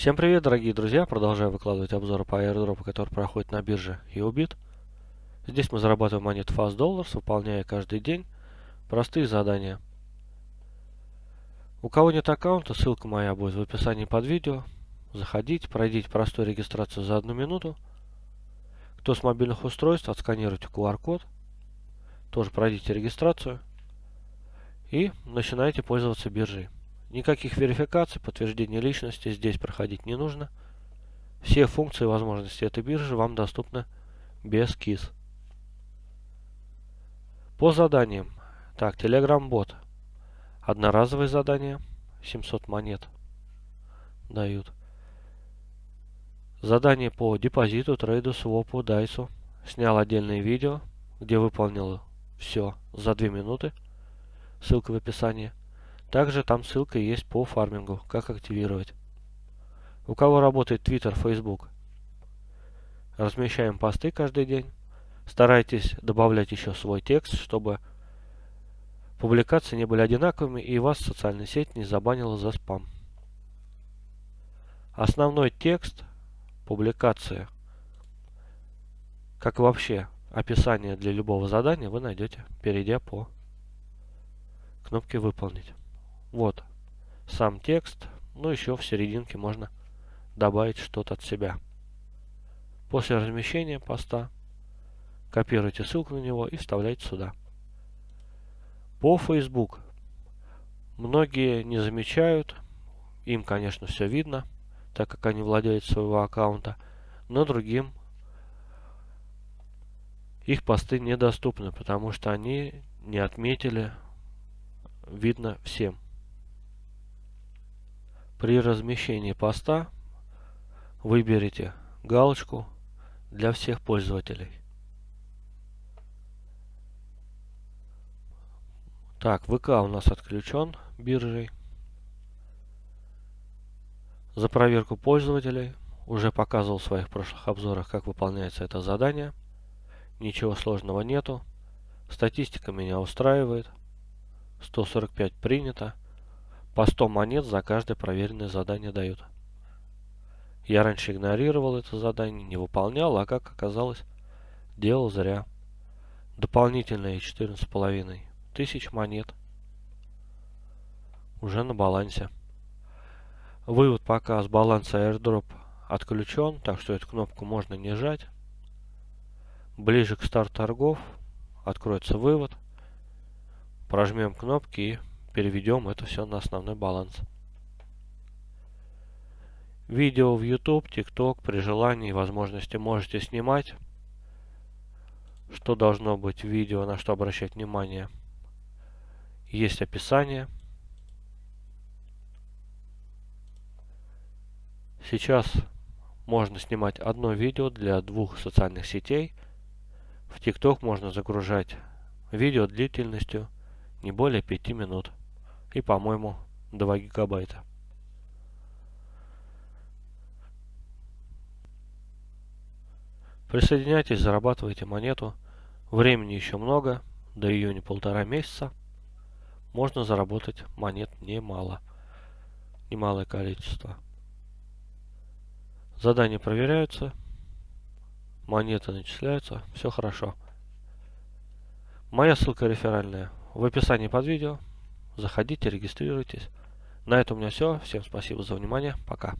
Всем привет, дорогие друзья! Продолжаю выкладывать обзоры по airdrop, который проходит на бирже EOBIT. Здесь мы зарабатываем монет Fast Dollars, выполняя каждый день простые задания. У кого нет аккаунта, ссылка моя будет в описании под видео. Заходите, пройдите простую регистрацию за одну минуту. Кто с мобильных устройств, отсканируйте QR-код. Тоже пройдите регистрацию. И начинайте пользоваться биржей. Никаких верификаций, подтверждения личности здесь проходить не нужно. Все функции и возможности этой биржи вам доступны без КИС. По заданиям. Так, Telegram бот. Одноразовые задания. 700 монет дают. Задание по депозиту, трейду, свопу, дайсу. Снял отдельное видео, где выполнил все за 2 минуты. Ссылка в описании. Также там ссылка есть по фармингу, как активировать. У кого работает Twitter, Facebook, размещаем посты каждый день. Старайтесь добавлять еще свой текст, чтобы публикации не были одинаковыми и вас социальная сеть не забанила за спам. Основной текст публикации, как вообще описание для любого задания, вы найдете, перейдя по кнопке «Выполнить». Вот сам текст. Ну, еще в серединке можно добавить что-то от себя. После размещения поста копируйте ссылку на него и вставляйте сюда. По Facebook. Многие не замечают. Им, конечно, все видно, так как они владеют своего аккаунта. Но другим их посты недоступны, потому что они не отметили видно всем. При размещении поста выберите галочку для всех пользователей. Так, ВК у нас отключен биржей. За проверку пользователей уже показывал в своих прошлых обзорах, как выполняется это задание. Ничего сложного нету. Статистика меня устраивает. 145 принято. По 100 монет за каждое проверенное задание дают. Я раньше игнорировал это задание, не выполнял, а как оказалось, делал зря. Дополнительные 14,5 тысяч монет. Уже на балансе. Вывод пока с баланса airdrop отключен, так что эту кнопку можно не жать. Ближе к старту торгов откроется вывод. Прожмем кнопки и переведем это все на основной баланс. Видео в YouTube, TikTok при желании и возможности можете снимать. Что должно быть в видео, на что обращать внимание. Есть описание. Сейчас можно снимать одно видео для двух социальных сетей. В TikTok можно загружать видео длительностью не более 5 минут и, по-моему, 2 гигабайта. Присоединяйтесь, зарабатывайте монету. Времени еще много, до июня полтора месяца. Можно заработать монет немало. Немалое количество. Задания проверяются. Монеты начисляются. Все хорошо. Моя ссылка реферальная в описании под видео. Заходите, регистрируйтесь. На этом у меня все. Всем спасибо за внимание. Пока.